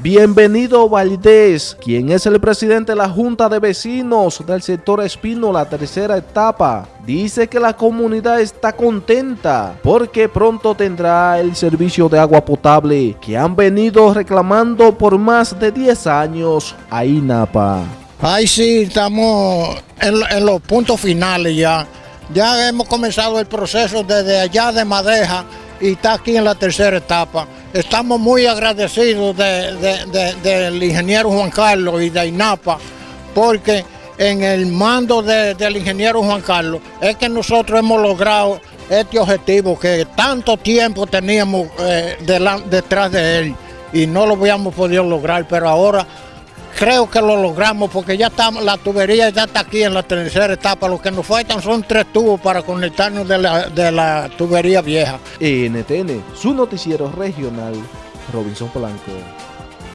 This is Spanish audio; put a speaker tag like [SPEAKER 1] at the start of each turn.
[SPEAKER 1] Bienvenido Valdés, quien es el presidente de la Junta de Vecinos del sector Espino, la tercera etapa. Dice que la comunidad está contenta porque pronto tendrá el servicio de agua potable que han venido reclamando por más de 10 años a INAPA.
[SPEAKER 2] Ay, sí, estamos en, en los puntos finales ya. Ya hemos comenzado el proceso desde allá de Madeja y está aquí en la tercera etapa. Estamos muy agradecidos del ingeniero Juan Carlos y de INAPA porque en el mando del ingeniero Juan Carlos es que nosotros hemos logrado este objetivo que tanto tiempo teníamos eh, detrás de él y no lo habíamos podido lograr, pero ahora creo que lo logramos porque ya estamos, la tubería ya está aquí en la tercera etapa. Lo que nos faltan son tres tubos para conectarnos de la, de la tubería vieja.
[SPEAKER 1] NTN, su noticiero regional, Robinson Polanco.